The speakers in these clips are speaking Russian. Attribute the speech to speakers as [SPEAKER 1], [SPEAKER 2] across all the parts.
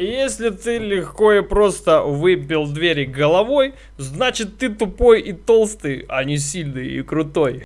[SPEAKER 1] Если ты легко и просто выбил двери головой, значит ты тупой и толстый, а не сильный и крутой.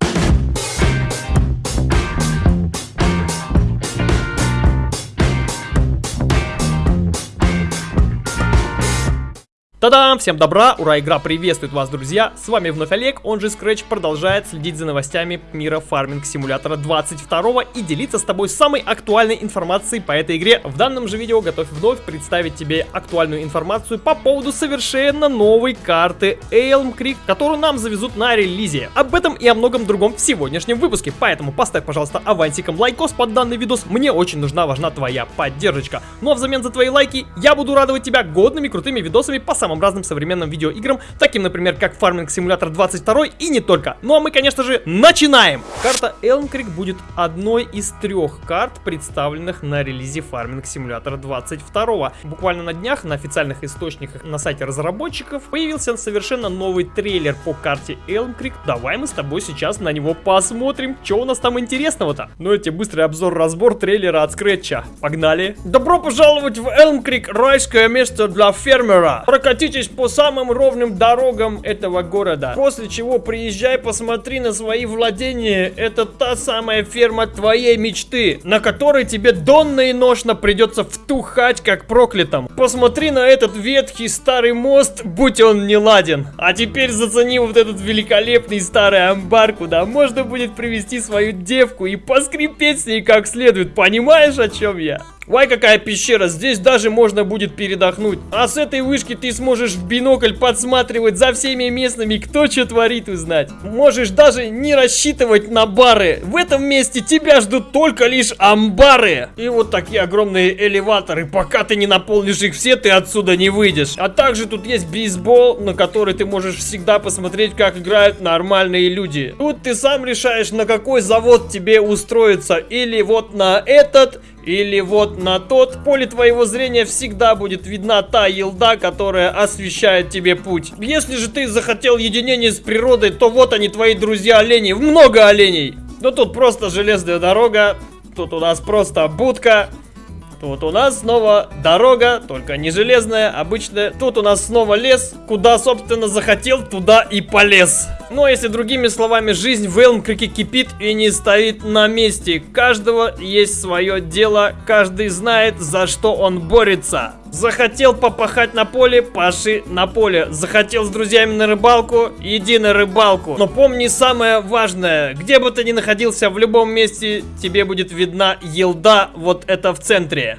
[SPEAKER 1] Та-дам! Всем добра! Ура! Игра приветствует вас, друзья! С вами вновь Олег, он же Scratch продолжает следить за новостями мира фарминг симулятора 22 и делиться с тобой самой актуальной информацией по этой игре. В данном же видео готов вновь представить тебе актуальную информацию по поводу совершенно новой карты Elm Creek, которую нам завезут на релизе. Об этом и о многом другом в сегодняшнем выпуске, поэтому поставь, пожалуйста, авансиком лайкос под данный видос, мне очень нужна, важна твоя поддержка. Ну а взамен за твои лайки я буду радовать тебя годными крутыми видосами по самым разным современным видеоиграм, таким, например, как Farming Simulator 22 и не только. Ну а мы, конечно же, начинаем! Карта Elm Creek будет одной из трех карт, представленных на релизе Farming Simulator 22. Буквально на днях на официальных источниках на сайте разработчиков появился совершенно новый трейлер по карте Elm Creek. Давай мы с тобой сейчас на него посмотрим, что у нас там интересного-то. Ну эти быстрый обзор-разбор трейлера от Скретча. Погнали! Добро пожаловать в Elm Creek, райское место для фермера. Прокати Прокатитесь по самым ровным дорогам этого города. После чего приезжай, посмотри на свои владения. Это та самая ферма твоей мечты, на которой тебе донно и ношно придется втухать как проклятым. Посмотри на этот ветхий старый мост, будь он не ладен. А теперь зацени вот этот великолепный старый амбар, куда можно будет привести свою девку и поскрипеть с ней как следует. Понимаешь, о чем я? Вай, какая пещера, здесь даже можно будет передохнуть. А с этой вышки ты сможешь в бинокль подсматривать за всеми местными, кто что творит, узнать. Можешь даже не рассчитывать на бары. В этом месте тебя ждут только лишь амбары. И вот такие огромные элеваторы. Пока ты не наполнишь их все, ты отсюда не выйдешь. А также тут есть бейсбол, на который ты можешь всегда посмотреть, как играют нормальные люди. Тут ты сам решаешь, на какой завод тебе устроиться. Или вот на этот, или вот на тот. Поле твоего зрения всегда будет видна та елда, которая освещает тебе путь. Если же ты захотел единение с природой, то вот они твои друзья олени. Много оленей. Но тут просто железная дорога. Тут у нас просто будка. Тут у нас снова дорога, только не железная, обычная. Тут у нас снова лес, куда, собственно, захотел, туда и полез. Но если другими словами, жизнь в Элмкрике кипит и не стоит на месте. Каждого есть свое дело, каждый знает, за что он борется. Захотел попахать на поле, паши на поле. Захотел с друзьями на рыбалку, иди на рыбалку. Но помни самое важное, где бы ты ни находился, в любом месте тебе будет видна елда, вот это в центре.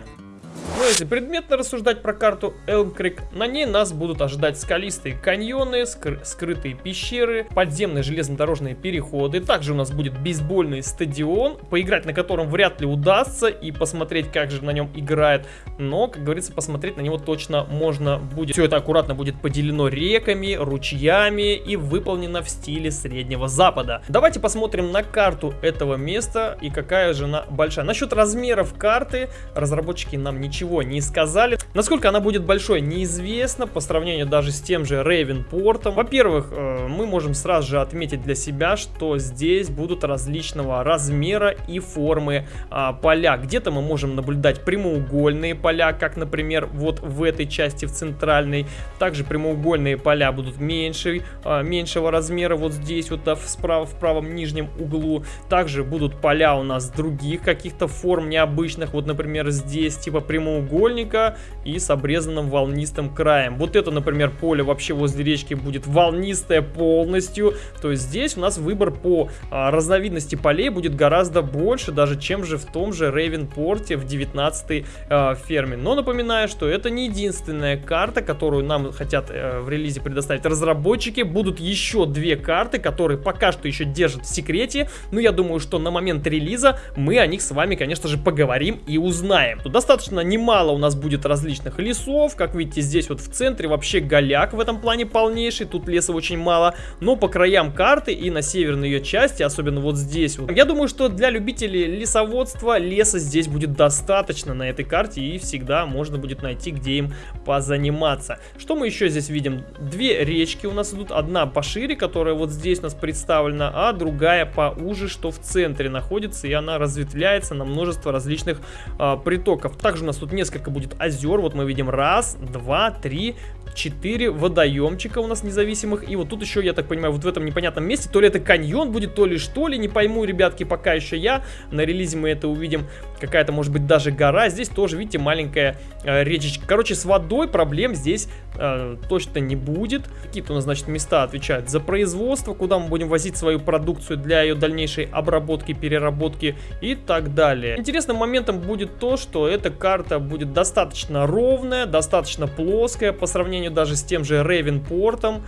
[SPEAKER 1] Но ну, если предметно рассуждать про карту Creek, на ней нас будут ожидать скалистые каньоны, скры скрытые пещеры, подземные железнодорожные переходы. Также у нас будет бейсбольный стадион, поиграть на котором вряд ли удастся и посмотреть, как же на нем играет. Но, как говорится, посмотреть на него точно можно будет. Все это аккуратно будет поделено реками, ручьями и выполнено в стиле Среднего Запада. Давайте посмотрим на карту этого места и какая же она большая. Насчет размеров карты разработчики нам ничего ничего не сказали. Насколько она будет большой, неизвестно, по сравнению даже с тем же Рейвенпортом. Во-первых, э, мы можем сразу же отметить для себя, что здесь будут различного размера и формы а, поля. Где-то мы можем наблюдать прямоугольные поля, как, например, вот в этой части, в центральной. Также прямоугольные поля будут меньше, а, меньшего размера, вот здесь, вот справа, в правом нижнем углу. Также будут поля у нас других каких-то форм необычных, вот, например, здесь, типа прямоугольные прямоугольника и с обрезанным волнистым краем. Вот это, например, поле вообще возле речки будет волнистое полностью. То есть здесь у нас выбор по а, разновидности полей будет гораздо больше, даже чем же в том же Рейвенпорте в 19 а, ферме. Но напоминаю, что это не единственная карта, которую нам хотят а, в релизе предоставить разработчики. Будут еще две карты, которые пока что еще держат в секрете. Но я думаю, что на момент релиза мы о них с вами, конечно же, поговорим и узнаем. Тут достаточно немного немало у нас будет различных лесов. Как видите, здесь вот в центре вообще голяк в этом плане полнейший. Тут леса очень мало. Но по краям карты и на северной ее части, особенно вот здесь вот. Я думаю, что для любителей лесоводства леса здесь будет достаточно на этой карте. И всегда можно будет найти, где им позаниматься. Что мы еще здесь видим? Две речки у нас идут. Одна пошире, которая вот здесь у нас представлена, а другая поуже, что в центре находится. И она разветвляется на множество различных а, притоков. Также у нас тут несколько будет озер. Вот мы видим раз, два, три, 4 водоемчика у нас независимых. И вот тут еще, я так понимаю, вот в этом непонятном месте, то ли это каньон будет, то ли что ли, не пойму, ребятки, пока еще я. На релизе мы это увидим. Какая-то, может быть, даже гора. Здесь тоже, видите, маленькая э, речечка. Короче, с водой проблем здесь э, точно не будет. Какие-то у нас, значит, места отвечают за производство, куда мы будем возить свою продукцию для ее дальнейшей обработки, переработки и так далее. Интересным моментом будет то, что эта карта будет достаточно ровная, достаточно плоская по сравнению сравнению даже с тем же Ravenport.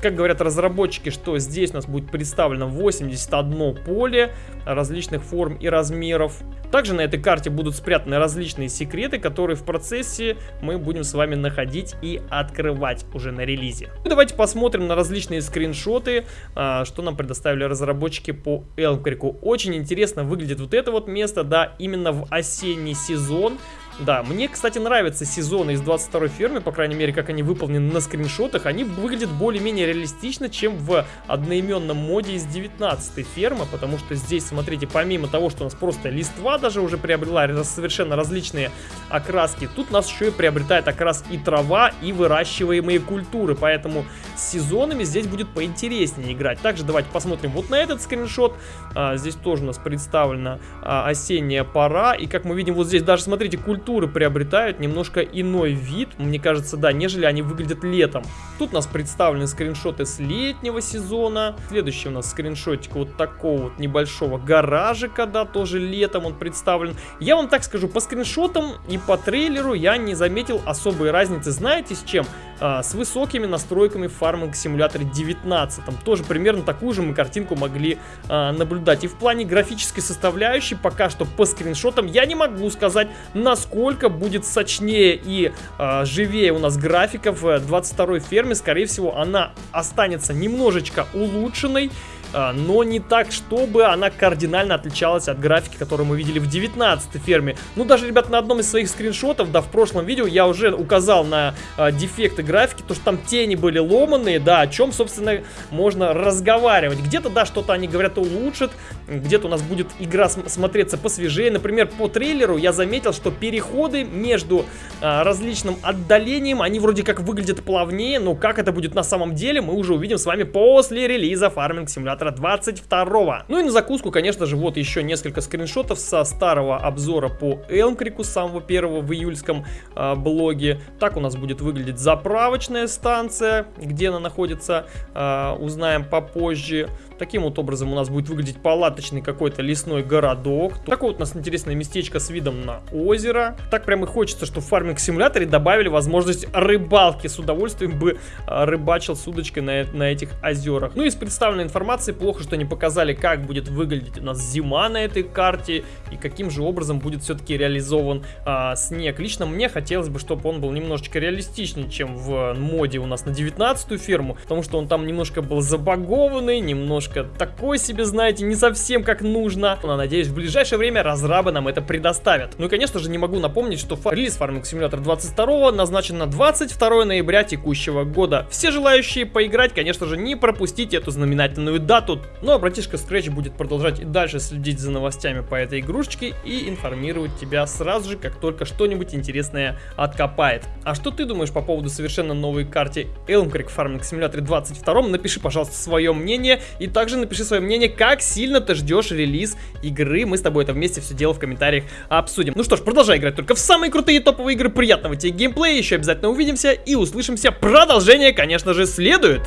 [SPEAKER 1] Как говорят разработчики, что здесь у нас будет представлено 81 поле различных форм и размеров. Также на этой карте будут спрятаны различные секреты, которые в процессе мы будем с вами находить и открывать уже на релизе. Ну, давайте посмотрим на различные скриншоты, а, что нам предоставили разработчики по Элмкрику. Очень интересно выглядит вот это вот место, да, именно в осенний сезон. Да, мне, кстати, нравятся сезоны из 22 фермы, по крайней мере, как они выполнены на скриншотах. Они выглядят более-менее реалистично, чем в одноименном моде из 19 фермы, потому что здесь, смотрите, помимо того, что у нас просто листва даже уже приобрела совершенно различные окраски, тут у нас еще и приобретает окрас и трава, и выращиваемые культуры, поэтому сезонами здесь будет поинтереснее играть. Также давайте посмотрим вот на этот скриншот. А, здесь тоже у нас представлена а, осенняя пора, и как мы видим, вот здесь даже, смотрите, культуры приобретают немножко иной вид, мне кажется, да, нежели они выглядят летом. Тут у нас представлены скриншоты с летнего сезона. Следующий у нас скриншотик вот такого вот небольшого гаражика, да, тоже летом он представлен. Я вам так скажу, по скриншотам и по трейлеру я не заметил особой разницы. Знаете с чем? А, с высокими настройками Farming Simulator 19. Тоже примерно такую же мы картинку могли а, наблюдать. И в плане графической составляющей пока что по скриншотам я не могу сказать, насколько будет сочнее и э, живее у нас графика в 22 ферме. Скорее всего, она останется немножечко улучшенной. А, но не так, чтобы она кардинально отличалась от графики, которую мы видели в 19 ферме. Ну, даже, ребят, на одном из своих скриншотов, да, в прошлом видео я уже указал на а, дефекты графики, то, что там тени были ломанные, да, о чем, собственно, можно разговаривать. Где-то, да, что-то они говорят улучшат, где-то у нас будет игра смотреться посвежее. Например, по трейлеру я заметил, что переходы между а, различным отдалением, они вроде как выглядят плавнее, но как это будет на самом деле, мы уже увидим с вами после релиза Farming Simulator завтра 22 Ну и на закуску, конечно же, вот еще несколько скриншотов со старого обзора по Элмкрику, самого первого в июльском э, блоге. Так у нас будет выглядеть заправочная станция, где она находится, э, узнаем попозже. Таким вот образом у нас будет выглядеть палаточный какой-то лесной городок. Такое вот у нас интересное местечко с видом на озеро. Так прям и хочется, что в фарминг симуляторе добавили возможность рыбалки. С удовольствием бы а, рыбачил с удочкой на, на этих озерах. Ну и из представленной информации плохо, что не показали, как будет выглядеть у нас зима на этой карте и каким же образом будет все-таки реализован а, снег. Лично мне хотелось бы, чтобы он был немножечко реалистичнее, чем в моде у нас на 19 ферму, потому что он там немножко был забагованный, немножко немножко такой себе, знаете, не совсем как нужно. Но надеюсь, в ближайшее время разрабы нам это предоставят. Ну и, конечно же, не могу напомнить, что релиз Farming Simulator 22 назначен на 22 ноября текущего года. Все желающие поиграть, конечно же, не пропустите эту знаменательную дату. Ну а братишка Scratch будет продолжать и дальше следить за новостями по этой игрушечке и информировать тебя сразу же, как только что-нибудь интересное откопает. А что ты думаешь по поводу совершенно новой карте Elm Creek Farming Simulator 22? Напиши, пожалуйста, свое мнение и также напиши свое мнение, как сильно ты ждешь релиз игры. Мы с тобой это вместе все дело в комментариях обсудим. Ну что ж, продолжай играть только в самые крутые топовые игры. Приятного тебе геймплея. Еще обязательно увидимся и услышимся. Продолжение, конечно же, следует.